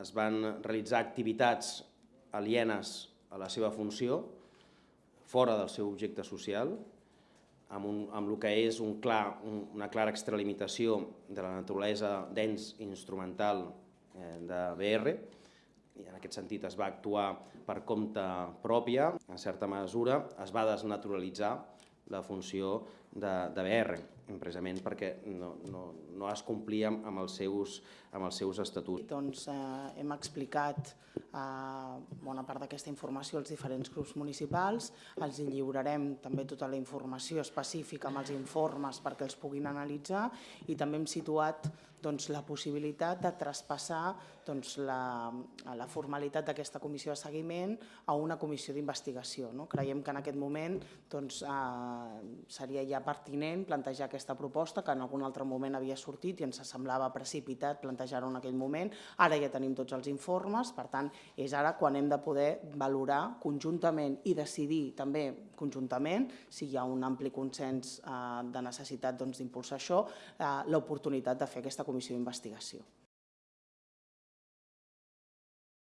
es van realitzar activitats alienes a la seva funció, fora del seu objecte social, amb, un, amb el que és un clar, un, una clara extralimitació de la naturalesa d'ens instrumental eh, de BR, i en aquest sentit es va actuar per compte pròpia, en certa mesura es va desnaturalitzar la funció de, de BR, precisament perquè no, no, no es complia amb els seus, amb els seus estatuts. Doncs eh, hem explicat eh, bona part d'aquesta informació als diferents grups municipals, els lliurarem també tota la informació específica amb els informes perquè els puguin analitzar i també hem situat doncs, la possibilitat de traspassar doncs, la, la formalitat d'aquesta comissió de seguiment a una comissió d'investigació. No? Creiem que en aquest moment doncs, eh, seria ja pertinent plantejar aquesta proposta que en algun altre moment havia sortit i ens semblava precipitat plantejar-ho en aquell moment. Ara ja tenim tots els informes, per tant, és ara quan hem de poder valorar conjuntament i decidir també conjuntament, si hi ha un ampli consens eh, de necessitat doncs, d'impulsar doncs, això, eh, l'oportunitat de fer aquesta comissió d'investigació.